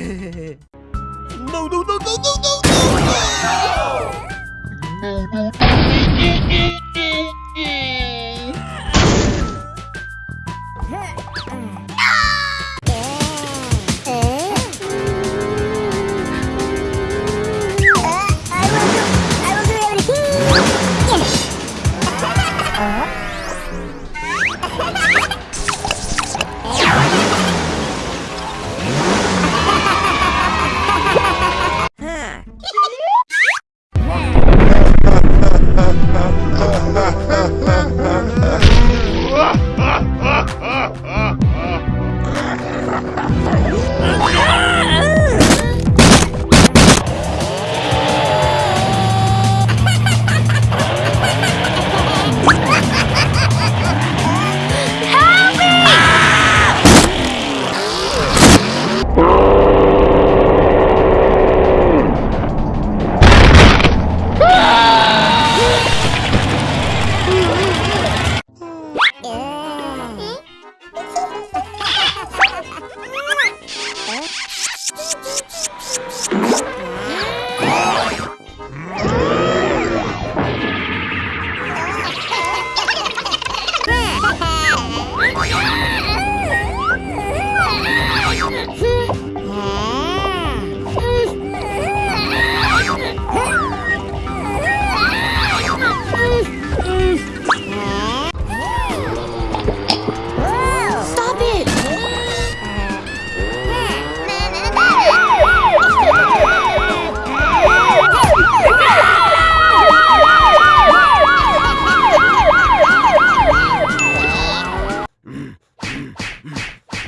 No, no, no, no, no, no, no! I uh, Stop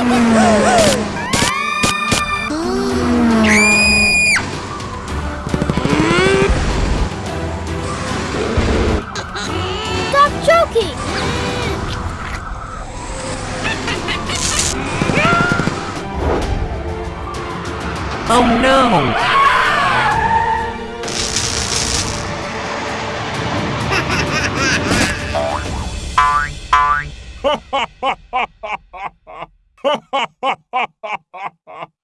Stop choking. Oh no!